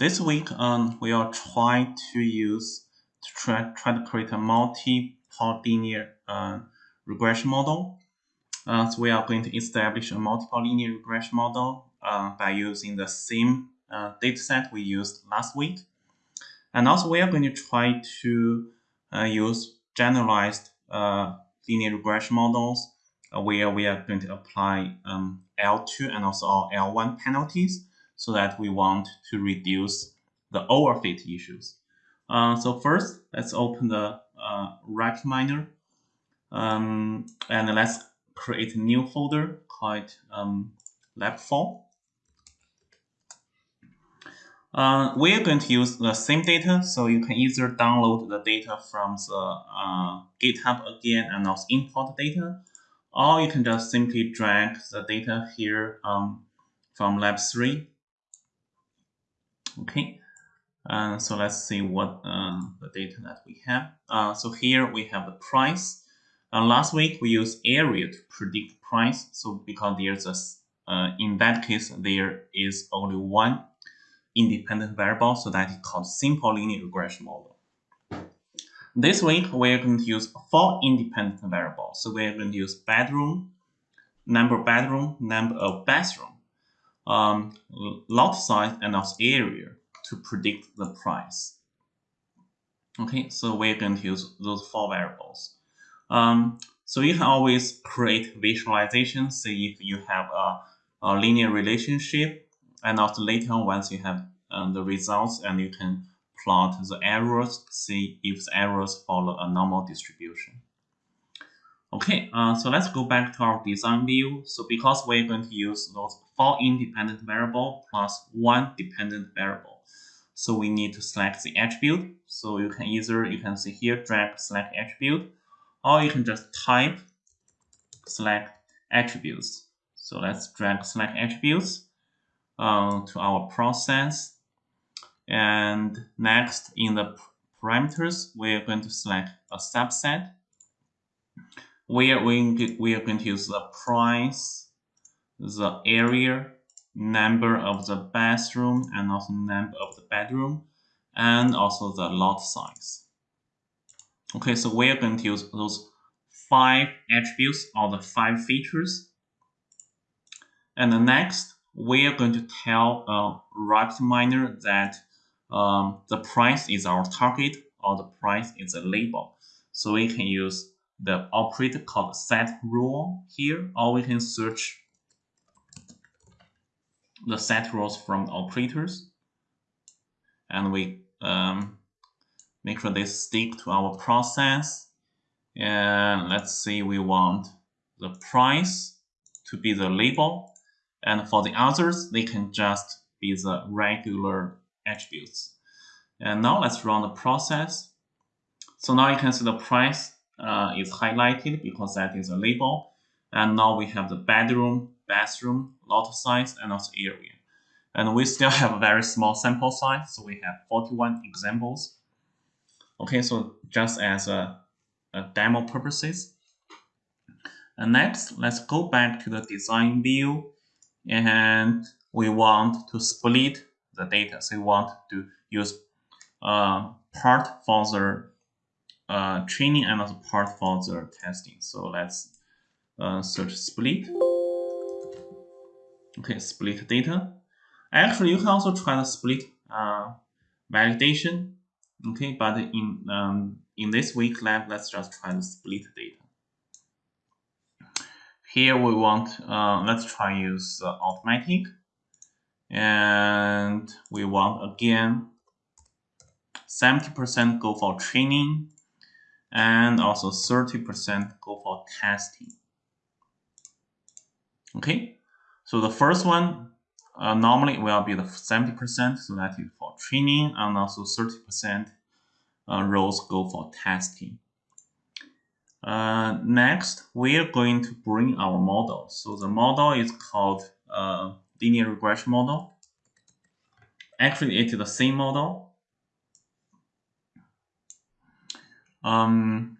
This week, um, we are trying to use to try, try to create a multi-linear uh, regression model. Uh, so we are going to establish a multiple linear regression model uh, by using the same uh, dataset we used last week. And also we are going to try to uh, use generalized uh, linear regression models uh, where we are going to apply um, L2 and also L1 penalties so that we want to reduce the overfit issues. Uh, so first, let's open the uh, RapidMiner um, and let's create a new folder called um, lab4. Uh, we are going to use the same data, so you can either download the data from the uh, GitHub again and also import data, or you can just simply drag the data here um, from lab 3. Okay, uh, so let's see what uh, the data that we have. Uh, so here we have the price. Uh, last week we used area to predict price, so because there's a, in that case, there is only one independent variable, so that is called simple linear regression model. This week, we're going to use four independent variables. So we're going to use bedroom, number bedroom, number of bathroom, um, lot size, and lot area to predict the price. Okay, so we're going to use those four variables. Um, so you can always create visualizations, see if you have a, a linear relationship and also later on once you have um, the results and you can plot the errors, see if the errors follow a normal distribution. Okay, uh, so let's go back to our design view. So because we're going to use those four independent variable plus one dependent variable, so we need to select the attribute. So you can either, you can see here, drag select attribute, or you can just type select attributes. So let's drag select attributes uh, to our process. And next in the parameters, we're going to select a subset we, we are going to use the price, the area, number of the bathroom, and also number of the bedroom, and also the lot size. Okay, so we are going to use those five attributes or the five features. And the next, we are going to tell a RapidMiner that um, the price is our target or the price is a label. So we can use the operator called set role here, or we can search the set roles from the operators. And we um, make sure they stick to our process. And let's say we want the price to be the label and for the others, they can just be the regular attributes. And now let's run the process. So now you can see the price uh, is highlighted because that is a label. And now we have the bedroom, bathroom, lot size, and also area. And we still have a very small sample size, so we have 41 examples. Okay, so just as a, a demo purposes. And next, let's go back to the design view and we want to split the data. So we want to use uh, part for the uh, training and also part for the testing. So let's uh, search split. Okay, split data. Actually, you can also try to split uh, validation. Okay, but in um, in this week lab, let's just try to split data. Here we want, uh, let's try use uh, automatic. And we want again 70% go for training and also 30% go for testing. Okay, so the first one uh, normally will be the 70%, so that is for training, and also 30% uh, rows go for testing. Uh, next, we are going to bring our model. So the model is called uh, linear regression model. Actually, it is the same model. Um,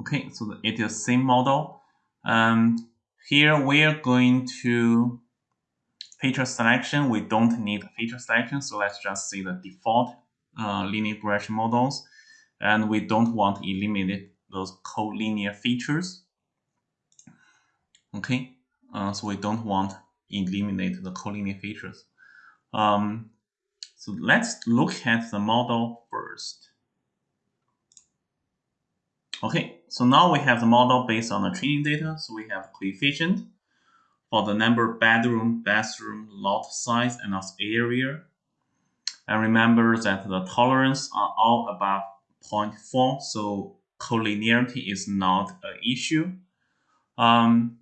okay, so it is same model. Um, here we are going to feature selection, we don't need feature selection. So let's just see the default uh, linear regression models. And we don't want to eliminate those collinear features. Okay, uh, so we don't want eliminate the collinear features. Um, so let's look at the model first. Okay, so now we have the model based on the training data. So we have coefficient for the number bedroom, bathroom, lot size, and also area. And remember that the tolerance are all above 0.4, so collinearity is not an issue. Um,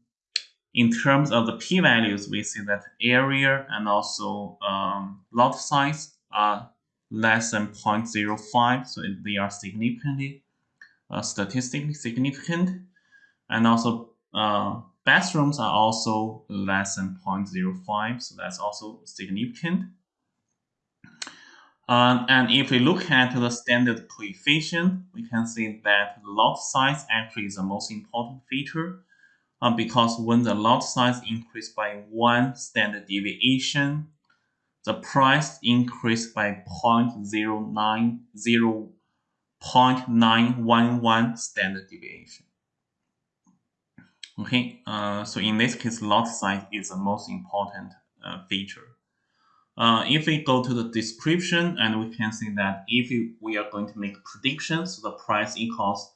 in terms of the p-values, we see that area and also um, lot size are less than 0.05, so they are significantly statistically significant. And also uh, bathrooms are also less than 0.05, so that's also significant. Um, and if we look at the standard coefficient, we can see that lot size actually is the most important feature uh, because when the lot size increased by one standard deviation, the price increased by 0.090, 0.911 standard deviation. Okay, uh, so in this case, lot size is the most important uh, feature. Uh, if we go to the description and we can see that if we are going to make predictions, the price equals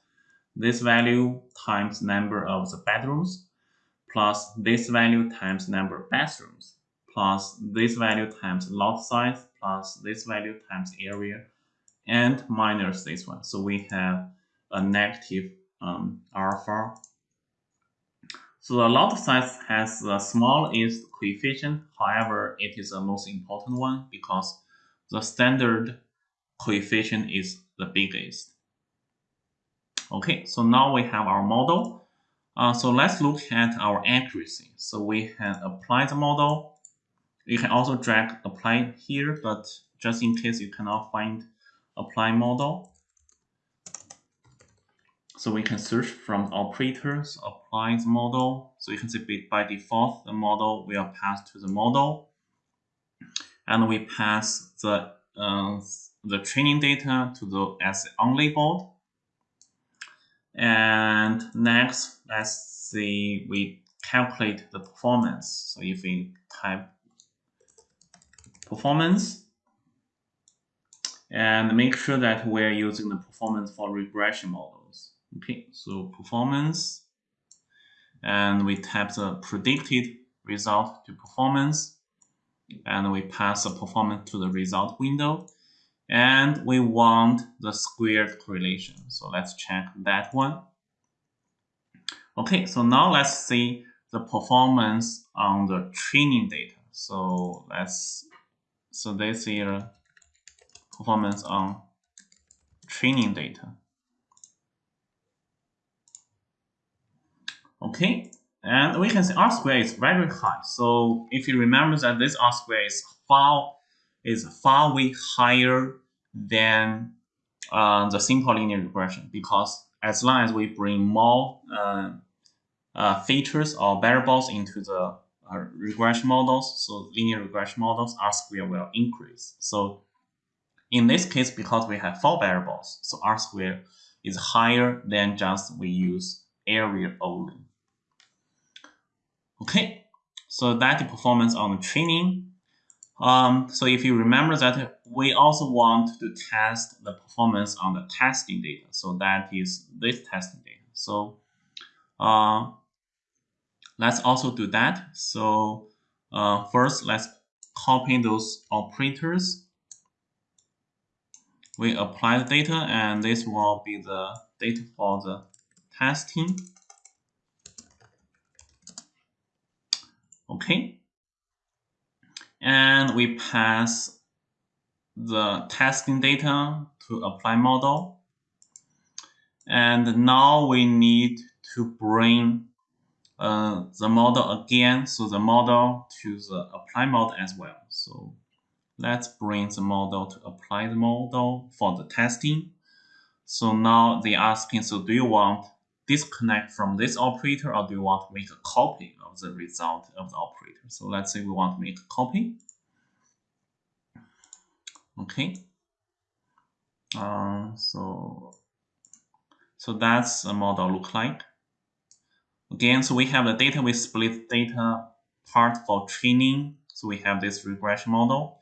this value times number of the bedrooms plus this value times number of bathrooms plus this value times lot size plus this value times area and minus this one. So we have a negative um, alpha. So the lot size has the smallest coefficient. However, it is the most important one because the standard coefficient is the biggest. Okay, so now we have our model. Uh, so let's look at our accuracy. So we can apply the model. You can also drag apply here, but just in case you cannot find apply model. So we can search from operators, apply the model. So you can see by default, the model will pass to the model. And we pass the uh, the training data to the as unlabeled and next, let's see, we calculate the performance. So if we type performance and make sure that we're using the performance for regression models. Okay, so performance and we type the predicted result to performance and we pass the performance to the result window and we want the squared correlation. So let's check that one. Okay, so now let's see the performance on the training data. So let's, so this here, performance on training data. Okay, and we can see R square is very high. So if you remember that this R square is far is far way higher than uh, the simple linear regression because as long as we bring more uh, uh, features or variables into the uh, regression models, so linear regression models, R square will increase. So in this case, because we have four variables, so R square is higher than just we use area only. Okay, so that's the performance on the training. Um, so if you remember that we also want to test the performance on the testing data. So that is this testing data. So uh, let's also do that. So uh, first, let's copy those operators. We apply the data, and this will be the data for the testing. Okay and we pass the testing data to apply model. And now we need to bring uh, the model again, so the model to the apply model as well. So let's bring the model to apply the model for the testing. So now they are asking, so do you want disconnect from this operator or do you want to make a copy of the result of the operator? So let's say we want to make a copy. Okay. Uh, so, so that's a model look like. Again, so we have the data, we split data part for training. So we have this regression model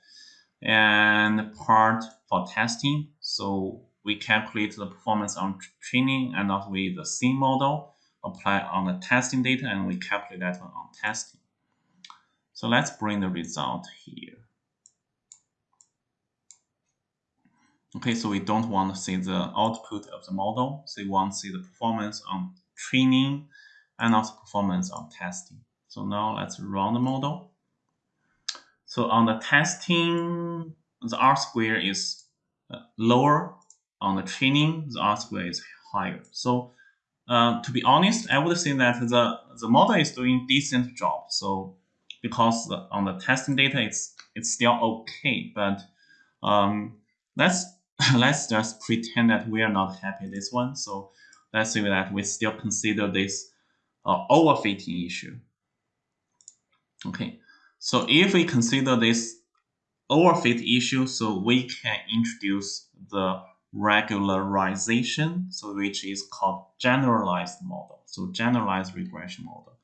and part for testing. So we calculate the performance on training and also with the sim model, apply on the testing data, and we calculate that on testing. So let's bring the result here. Okay, so we don't want to see the output of the model. So we want to see the performance on training and also performance on testing. So now let's run the model. So on the testing, the R square is uh, lower. On the training, the R square is higher. So uh, to be honest, I would say that the, the model is doing decent job. So because the, on the testing data, it's it's still okay. But um, let's let's just pretend that we are not happy this one. So let's say that we still consider this uh, overfitting issue. Okay, so if we consider this overfit issue, so we can introduce the regularization, so which is called generalized model. So generalized regression model.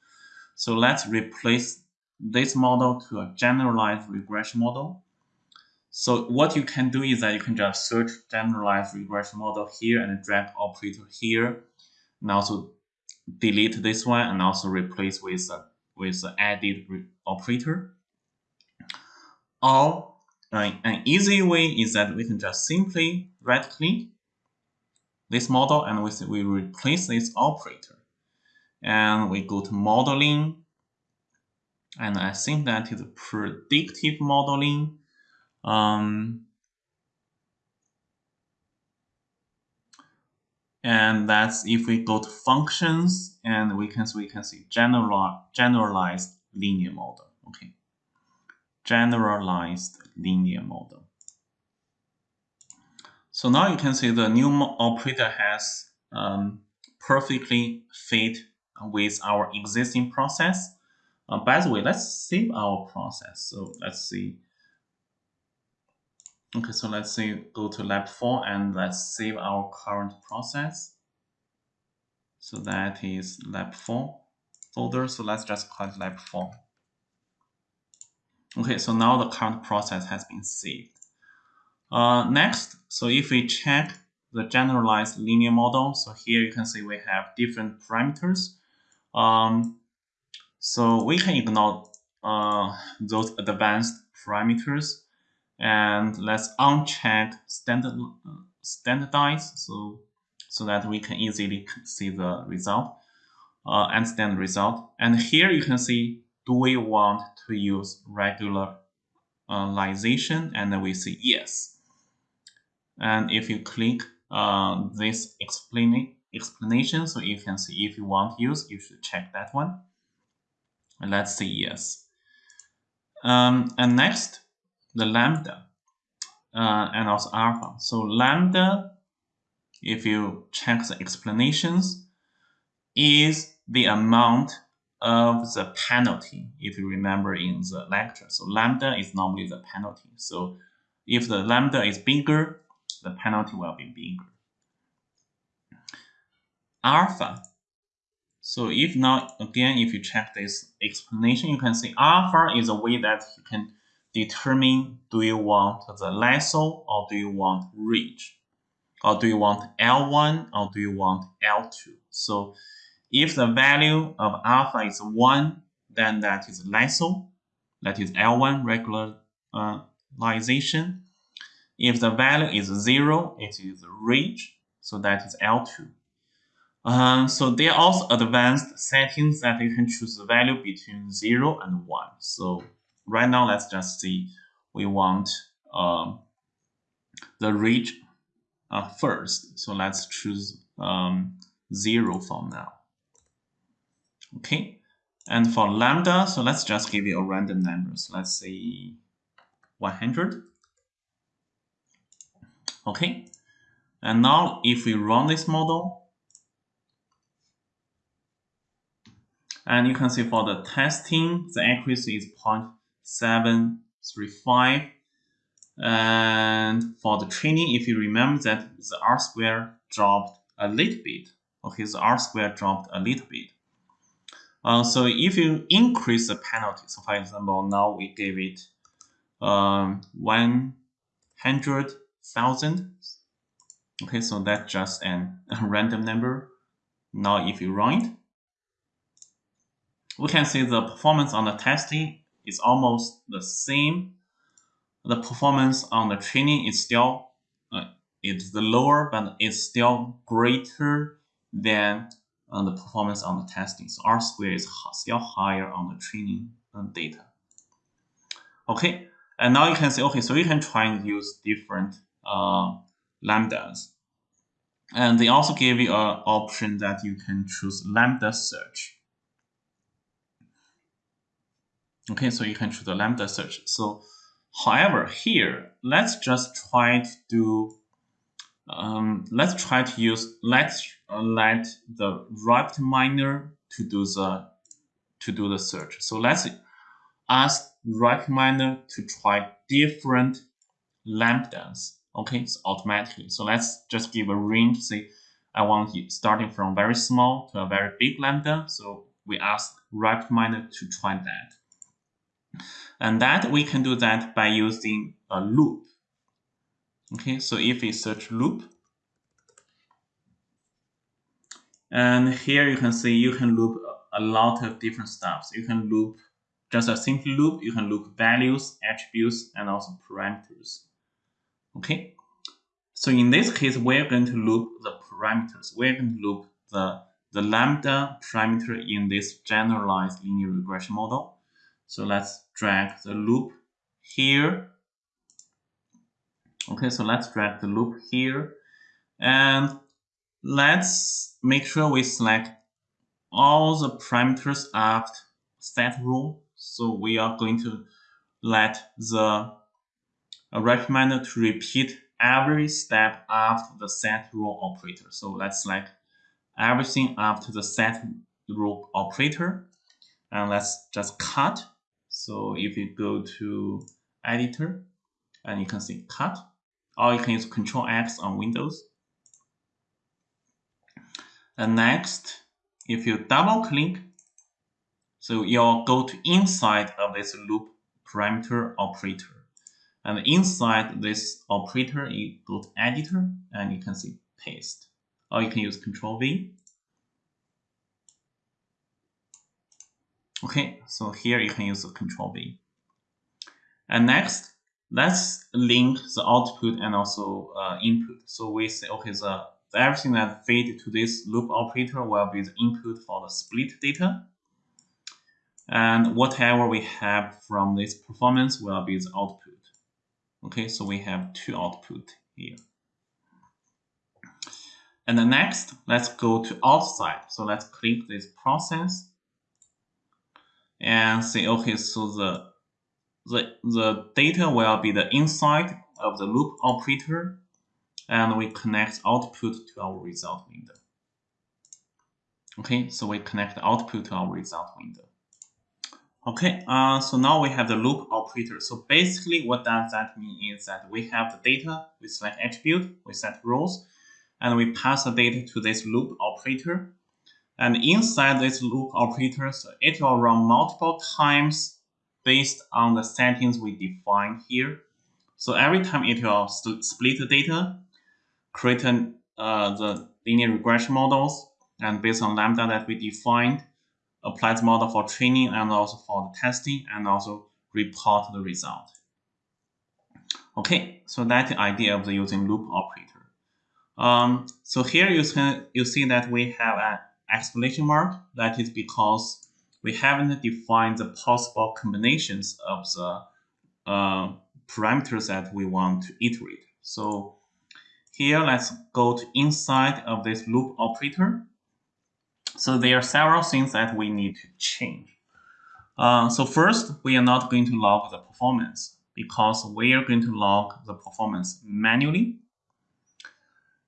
So let's replace this model to a generalized regression model. So what you can do is that you can just search generalized regression model here and drag operator here, and also delete this one and also replace with a with the added operator. Or an easy way is that we can just simply right click this model and we, we replace this operator. And we go to modeling. And I think that is predictive modeling. Um, and that's if we go to functions and we can we can see general generalized linear model. Okay. Generalized linear model. So now you can see the new operator has um, perfectly fit with our existing process. Uh, by the way let's save our process. So let's see Okay, so let's say go to lab 4 and let's save our current process. So that is lab 4 folder. So let's just call it lab 4. Okay, so now the current process has been saved. Uh, next, so if we check the generalized linear model, so here you can see we have different parameters. Um, so we can ignore uh, those advanced parameters and let's uncheck standard standardize so so that we can easily see the result uh, understand the result. And here you can see do we want to use regularization and then we say yes. And if you click uh, this explaining explanation so you can see if you want to use you should check that one. And let's say yes. Um, and next the lambda uh, and also alpha. So lambda, if you check the explanations, is the amount of the penalty, if you remember in the lecture. So lambda is normally the penalty. So if the lambda is bigger, the penalty will be bigger. Alpha. So if now, again, if you check this explanation, you can see alpha is a way that you can determine do you want the lasso or do you want ridge? Or do you want L1 or do you want L2? So if the value of alpha is 1, then that is lasso, that is L1 regularization. If the value is 0, it is ridge, so that is L2. Um, so there are also advanced settings that you can choose the value between 0 and 1. So right now, let's just see we want um, the ridge uh, first. So let's choose um, 0 for now. Okay, and for lambda, so let's just give it a random number. So let's say 100. Okay, and now if we run this model, And you can see for the testing, the accuracy is 0.735. And for the training, if you remember that the R square dropped a little bit. Okay, the R square dropped a little bit. Uh, so if you increase the penalty, so for example, now we gave it um, 100,000. Okay, so that's just an, a random number. Now if you run it, we can see the performance on the testing is almost the same. The performance on the training is still uh, it's the lower, but it's still greater than uh, the performance on the testing. So R square is still higher on the training uh, data. Okay, and now you can say, okay, so you can try and use different uh, lambdas. And they also give you an option that you can choose lambda search. Okay, so you can choose the lambda search. So, however, here, let's just try to do, um, let's try to use, let's uh, let the RapidMiner to do the, to do the search. So let's ask RapidMiner to try different lambdas. Okay, so automatically. So let's just give a range. Say I want starting from very small to a very big lambda. So we ask RapidMiner to try that. And that we can do that by using a loop. Okay, so if we search loop, and here you can see you can loop a lot of different stuff. You can loop just a simple loop, you can loop values, attributes, and also parameters. Okay, so in this case, we're going to loop the parameters. We're going to loop the, the lambda parameter in this generalized linear regression model. So let's drag the loop here. Okay, so let's drag the loop here. And let's make sure we select all the parameters after set role. So we are going to let the RapidMiner to repeat every step after the set role operator. So let's select everything after the set role operator. And let's just cut so if you go to editor and you can see cut, or you can use Control X on Windows. And next, if you double click, so you'll go to inside of this loop parameter operator. And inside this operator, you go to editor and you can see paste. Or you can use Control V Okay, so here you can use the control V. And next, let's link the output and also uh, input. So we say, okay, the, everything that feed to this loop operator will be the input for the split data. And whatever we have from this performance will be the output. Okay, so we have two output here. And the next, let's go to outside. So let's click this process and say, okay, so the, the, the data will be the inside of the loop operator, and we connect output to our result window. Okay, so we connect output to our result window. Okay, uh, so now we have the loop operator. So basically what does that mean is that we have the data, we select attribute, we set rows, and we pass the data to this loop operator. And inside this loop operator, so it will run multiple times based on the settings we define here. So every time it will split the data, create an, uh, the linear regression models, and based on lambda that we defined, apply the model for training and also for the testing, and also report the result. Okay, so that's the idea of the using loop operator. Um, so here you can you see that we have an exclamation mark. That is because we haven't defined the possible combinations of the uh, parameters that we want to iterate. So here, let's go to inside of this loop operator. So there are several things that we need to change. Uh, so first, we are not going to log the performance because we are going to log the performance manually.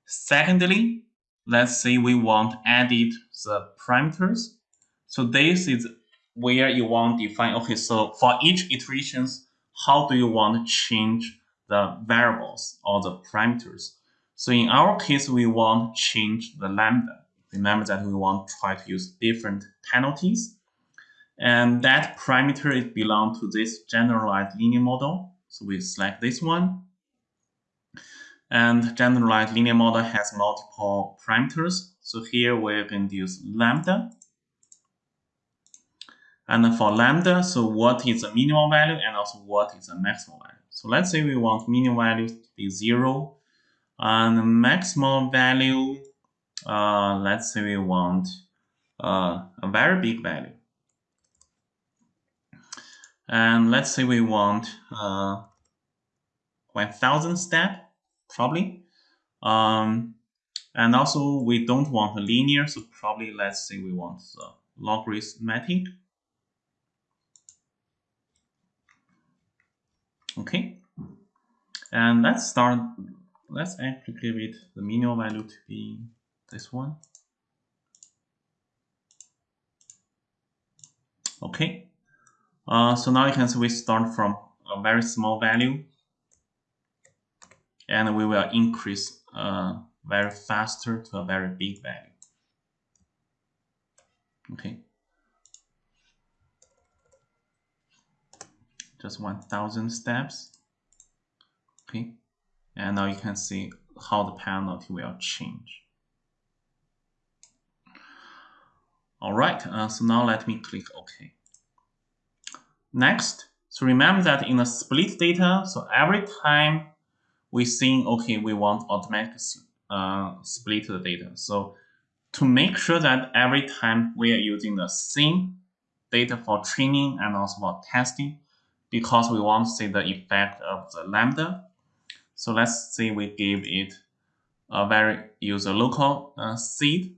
Secondly, let's say we want to edit the parameters. So this is where you want to define, okay, so for each iterations, how do you want to change the variables or the parameters? So in our case, we want to change the lambda. Remember that we want to try to use different penalties. And that parameter is belong to this generalized linear model. So we select this one. And generalized linear model has multiple parameters. So here we're going to use lambda. And for lambda, so what is the minimal value and also what is the maximal value. So let's say we want minimal value to be 0 and maximal value, uh, let's say we want uh, a very big value. And let's say we want uh, 1000 step, probably. Um, and also we don't want a linear, so probably let's say we want logarithmic. Okay. And let's start let's actually give it the minimal value to be this one. Okay, uh, so now you can see we start from a very small value and we will increase uh, very faster to a very big value. Okay. Just 1000 steps. Okay and now you can see how the penalty will change. Alright, uh, so now let me click OK. Next, so remember that in the split data, so every time we think, okay, we want automatic uh, split the data. So to make sure that every time we are using the same data for training and also for testing, because we want to see the effect of the lambda, so let's say we give it a very use a local uh, seed,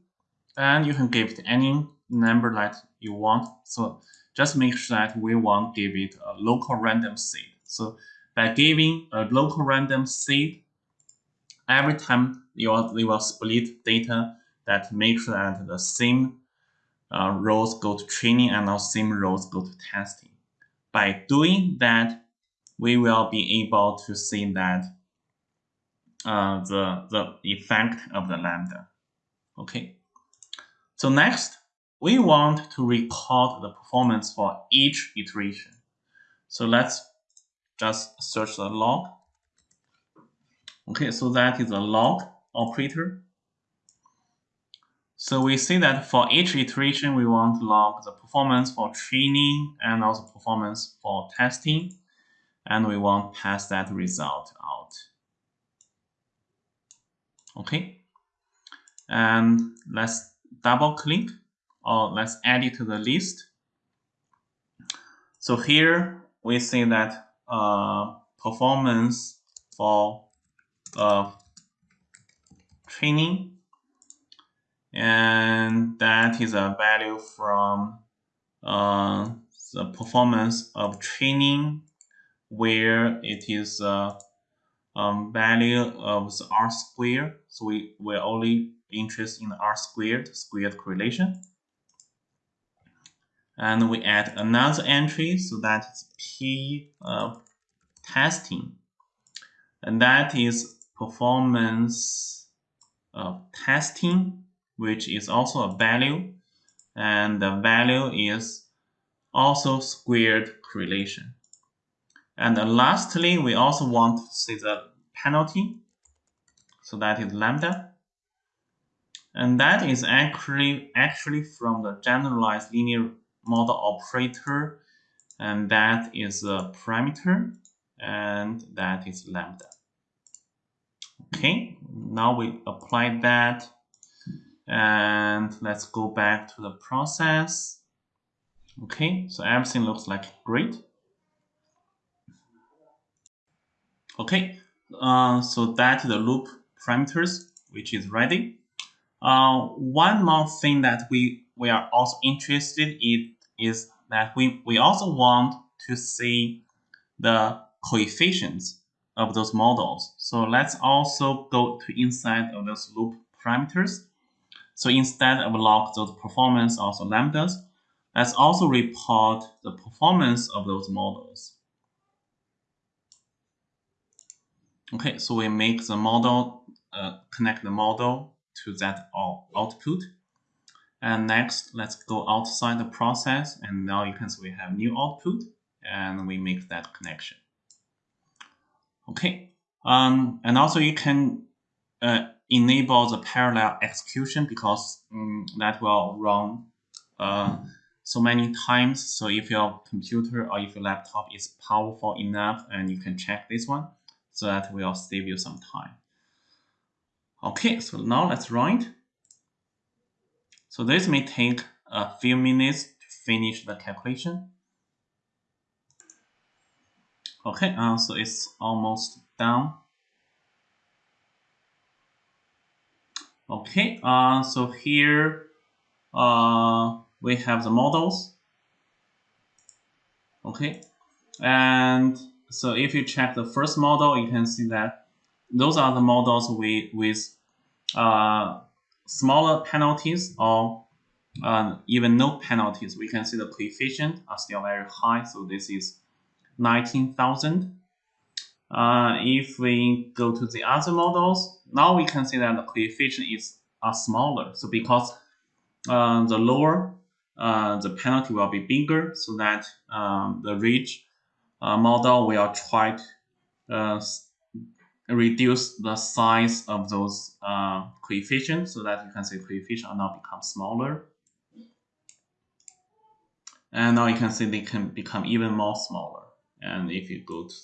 and you can give it any number that you want. So just make sure that we want to give it a local random seed. So by giving a local random seed, every time you will, you will split data that make sure that the same uh, rows go to training and the same rows go to testing. By doing that, we will be able to see that uh, the, the effect of the lambda. Okay. So next, we want to record the performance for each iteration. So let's just search the log. Okay, so that is a log operator. So we see that for each iteration, we want to log the performance for training and also performance for testing. And we want to pass that result out okay and let's double click or let's add it to the list so here we see that uh, performance for uh, training and that is a value from uh, the performance of training where it is uh, um, value of the R squared. So we, we're only interested in R squared, squared correlation. And we add another entry, so that is P of testing. And that is performance of testing, which is also a value. And the value is also squared correlation. And lastly, we also want to see the penalty. So that is lambda. And that is actually, actually from the generalized linear model operator. And that is a parameter. And that is lambda. Okay, now we apply that. And let's go back to the process. Okay, so everything looks like great. Okay, uh, so that the loop parameters, which is ready. Uh, one more thing that we, we are also interested in is that we, we also want to see the coefficients of those models. So let's also go to inside of those loop parameters. So instead of log those performance also lambdas, let's also report the performance of those models. Okay, so we make the model, uh, connect the model to that output. And next, let's go outside the process. And now you can see we have new output and we make that connection. Okay, um, and also you can uh, enable the parallel execution because um, that will run uh, so many times. So if your computer or if your laptop is powerful enough and you can check this one, so that will save you some time. Okay, so now let's run it. So this may take a few minutes to finish the calculation. Okay, uh, so it's almost done. Okay, uh, so here uh, we have the models. Okay, and so if you check the first model, you can see that those are the models with, with uh, smaller penalties or uh, even no penalties. We can see the coefficient are still very high. So this is 19,000. Uh, if we go to the other models, now we can see that the coefficient is are smaller. So because uh, the lower, uh, the penalty will be bigger, so that um, the ridge uh, model will try to uh, reduce the size of those uh, coefficients so that you can see coefficient are now become smaller. And now you can see they can become even more smaller. And if you go to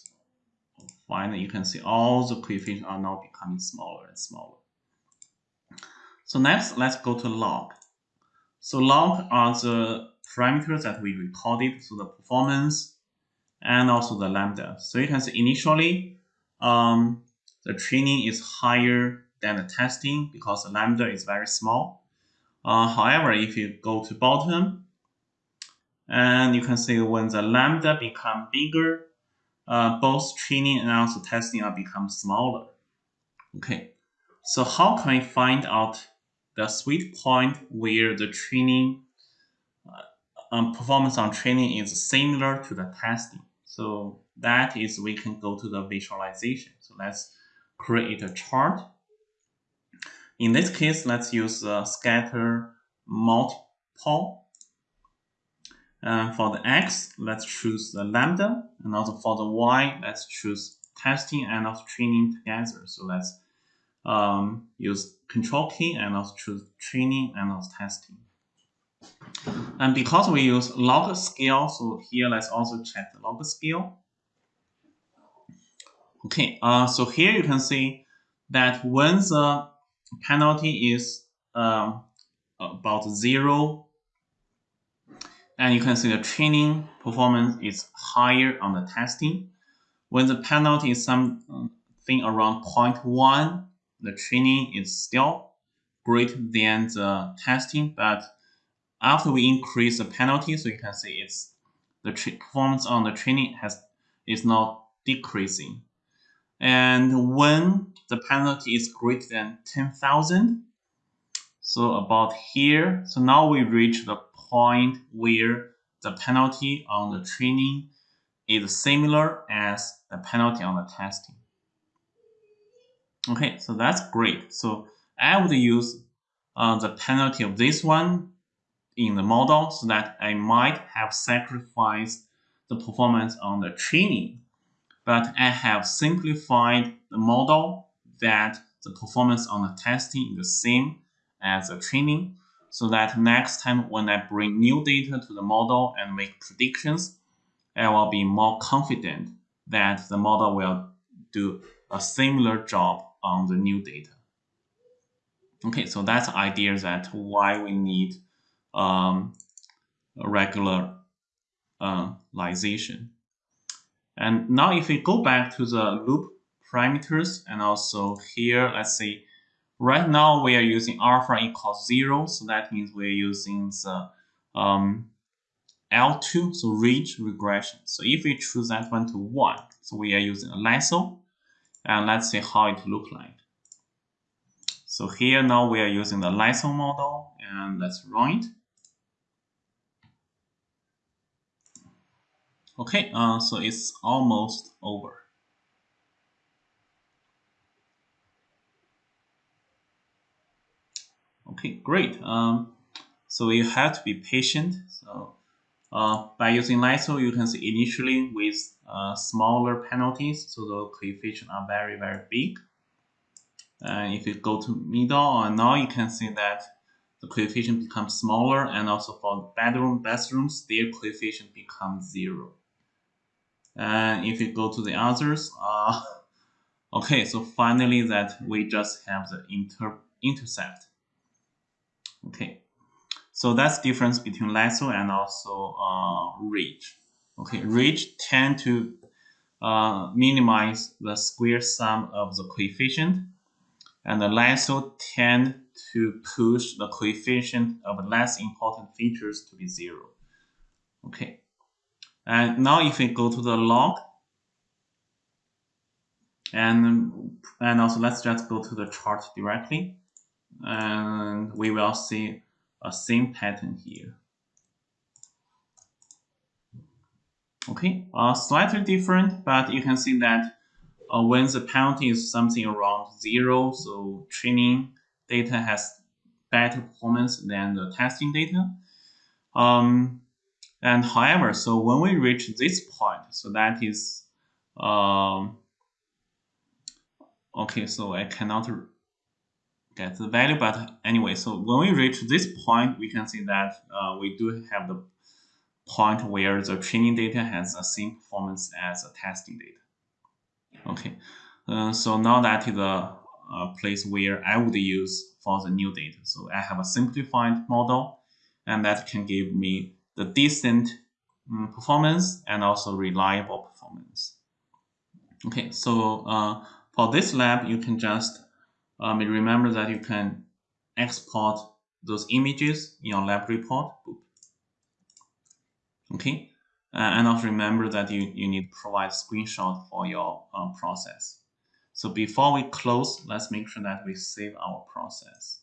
find, you can see all the coefficients are now becoming smaller and smaller. So next, let's go to log. So log are the parameters that we recorded, so the performance and also the lambda. So you can see initially, um, the training is higher than the testing because the lambda is very small. Uh, however, if you go to bottom, and you can see when the lambda become bigger, uh, both training and also testing are become smaller. Okay, so how can we find out the sweet point where the training uh, um, performance on training is similar to the testing? So that is we can go to the visualization. So let's create a chart. In this case, let's use the scatter multiple. And for the x, let's choose the lambda. And also for the y, let's choose testing and also training together. So let's um, use control key and also choose training and also testing. And because we use log scale, so here let's also check the log scale. Okay, uh, so here you can see that when the penalty is um, about zero, and you can see the training performance is higher on the testing. When the penalty is something around 0.1, the training is still greater than the testing, but after we increase the penalty, so you can see it's the performance on the training has is not decreasing. And when the penalty is greater than 10,000, so about here, so now we reach the point where the penalty on the training is similar as the penalty on the testing. Okay, so that's great. So I would use uh, the penalty of this one in the model so that I might have sacrificed the performance on the training but I have simplified the model that the performance on the testing is the same as the training so that next time when I bring new data to the model and make predictions, I will be more confident that the model will do a similar job on the new data. Okay, so that's the idea that why we need um, regularization. And now if we go back to the loop parameters and also here, let's see, right now we are using alpha equals zero. So that means we're using the um, L2, so ridge regression. So if we choose that one to one, so we are using a lasso and let's see how it look like. So here now we are using the lasso model and let's run it. Okay, uh, so it's almost over. Okay, great. Um, so you have to be patient. So uh, by using Lasso, you can see initially with uh, smaller penalties, so the coefficient are very, very big. And if you go to middle, and now you can see that the coefficient becomes smaller, and also for bedroom bathrooms, their coefficient becomes zero. And if you go to the others, uh, okay, so finally that we just have the inter intercept. Okay, so that's difference between lasso and also uh, ridge. Okay, ridge tend to uh, minimize the square sum of the coefficient, and the lasso tend to push the coefficient of less important features to be zero. Okay, and now if we go to the log, and and also let's just go to the chart directly and we will see a same pattern here. Okay, uh, slightly different, but you can see that uh, when the penalty is something around zero, so training data has better performance than the testing data. Um, and however, so when we reach this point, so that is, um, okay, so I cannot get the value. But anyway, so when we reach this point, we can see that uh, we do have the point where the training data has the same performance as the testing data. Okay, uh, so now that is a, place where I would use for the new data. So I have a simplified model, and that can give me the decent um, performance and also reliable performance. Okay, so uh, for this lab, you can just um, remember that you can export those images in your lab report. Okay, uh, and also remember that you, you need to provide screenshot for your um, process. So before we close, let's make sure that we save our process.